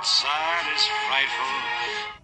outside is frightful.